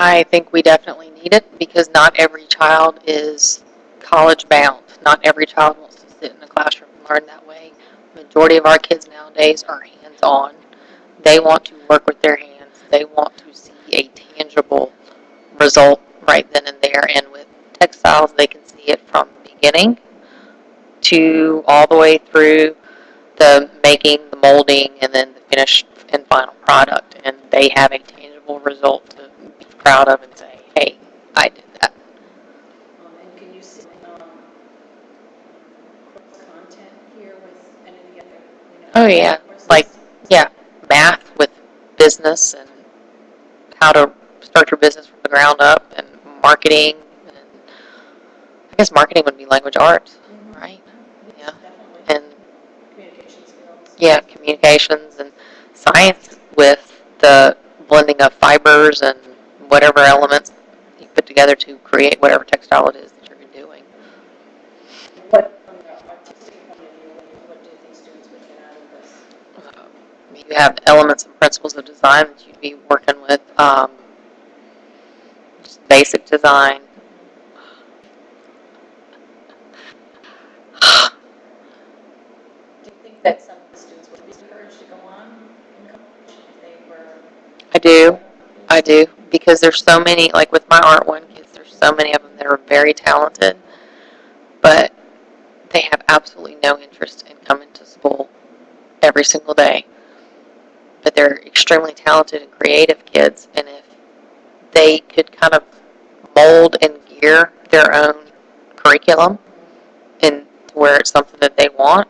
I think we definitely need it because not every child is college bound. Not every child wants to sit in a classroom and learn that way. Majority of our kids nowadays are hands on. They want to work with their hands. They want to see a tangible result right then and there. And with textiles, they can see it from the beginning to all the way through the making, the molding, and then the finished and final product. And they have a tangible result proud of and say, hey, I did that. Um, And can you see um, cross-content here with any of the other, you know? Oh, yeah, courses? like- yeah. Math with business and how to start your business from the ground up and marketing. And I guess marketing would be language arts, Mhm. right? Yes, Yeah. Definitely. And Communication skills. yeah, communications and science with the blending of fibers and whatever elements you put together to create whatever textile it is that you're doing. What, from the artistic point of view, what do you- what do you think students would get out of this? You have elements and principles of design that you'd be working with, um, just basic design. Do you think that some of the students would be encouraged to go on in college if they were? I do, I do, because there's so many, like with my Art One kids, there's so many of them that are very talented, but they have absolutely no interest in coming to school every single day. But they're extremely talented and creative kids, and if they could kind of mold and gear their own curriculum and where it's something that they want,